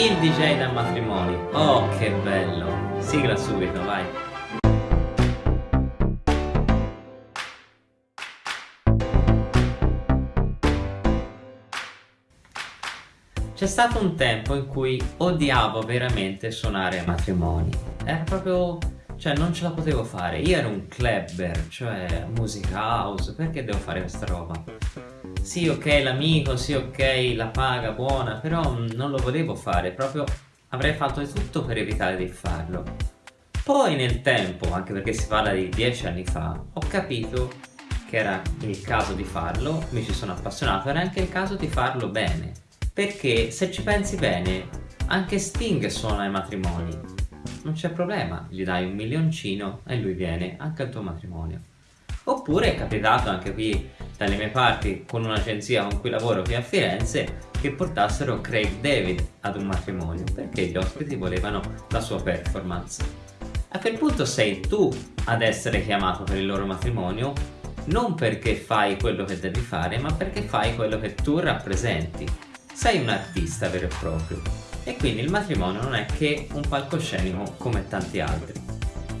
il DJ da matrimoni. Oh, che bello! Sigla subito, vai! C'è stato un tempo in cui odiavo veramente suonare a matrimoni. Era proprio... cioè non ce la potevo fare. Io ero un clubber, cioè musica house, perché devo fare questa roba? Sì, ok, l'amico, sì, ok, la paga buona, però non lo volevo fare, proprio avrei fatto di tutto per evitare di farlo. Poi nel tempo, anche perché si parla di dieci anni fa, ho capito che era il caso di farlo, mi ci sono appassionato, era anche il caso di farlo bene. Perché se ci pensi bene anche Sting suona ai matrimoni. Non c'è problema gli dai un milioncino e lui viene anche al tuo matrimonio oppure è capitato anche qui dalle mie parti con un'agenzia con cui lavoro qui a Firenze che portassero Craig David ad un matrimonio perché gli ospiti volevano la sua performance. A quel punto sei tu ad essere chiamato per il loro matrimonio non perché fai quello che devi fare ma perché fai quello che tu rappresenti. Sei un artista vero e proprio. E quindi il matrimonio non è che un palcoscenico come tanti altri.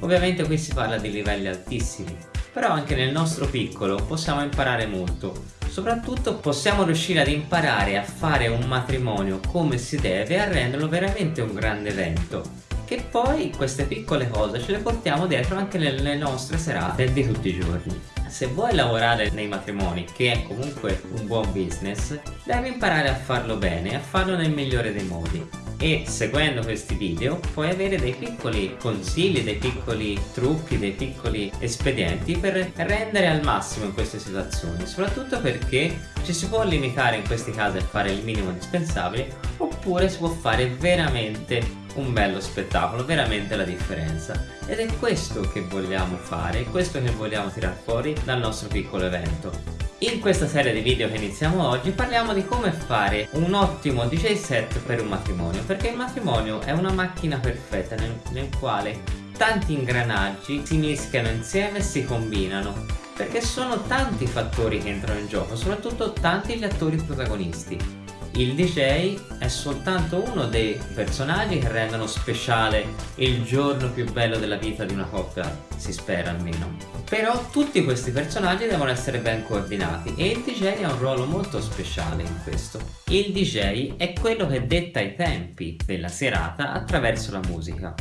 Ovviamente qui si parla di livelli altissimi, però anche nel nostro piccolo possiamo imparare molto. Soprattutto possiamo riuscire ad imparare a fare un matrimonio come si deve e a renderlo veramente un grande evento. Che poi queste piccole cose ce le portiamo dietro anche nelle nostre serate di tutti i giorni se vuoi lavorare nei matrimoni, che è comunque un buon business, devi imparare a farlo bene, a farlo nel migliore dei modi. E seguendo questi video puoi avere dei piccoli consigli, dei piccoli trucchi, dei piccoli espedienti per rendere al massimo in queste situazioni, soprattutto perché ci si può limitare in questi casi a fare il minimo indispensabile oppure si può fare veramente un bello spettacolo, veramente la differenza. Ed è questo che vogliamo fare, questo che vogliamo tirar fuori dal nostro piccolo evento. In questa serie di video che iniziamo oggi parliamo di come fare un ottimo DJ set per un matrimonio perché il matrimonio è una macchina perfetta nel, nel quale tanti ingranaggi si mischiano insieme e si combinano perché sono tanti fattori che entrano in gioco, soprattutto tanti gli attori protagonisti il DJ è soltanto uno dei personaggi che rendono speciale il giorno più bello della vita di una coppia, si spera almeno. Però tutti questi personaggi devono essere ben coordinati e il DJ ha un ruolo molto speciale in questo. Il DJ è quello che detta i tempi della serata attraverso la musica.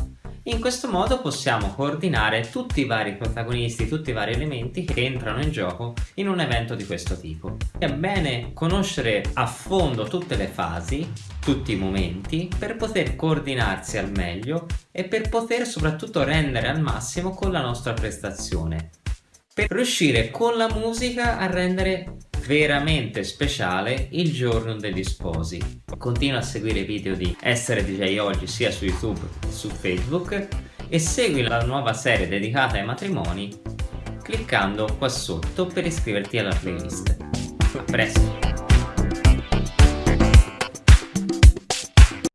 In questo modo possiamo coordinare tutti i vari protagonisti, tutti i vari elementi che entrano in gioco in un evento di questo tipo. È bene conoscere a fondo tutte le fasi, tutti i momenti, per poter coordinarsi al meglio e per poter soprattutto rendere al massimo con la nostra prestazione. Per riuscire con la musica a rendere veramente speciale il giorno degli sposi. Continua a seguire i video di Essere DJ Oggi sia su YouTube che su Facebook e segui la nuova serie dedicata ai matrimoni cliccando qua sotto per iscriverti alla playlist. A presto!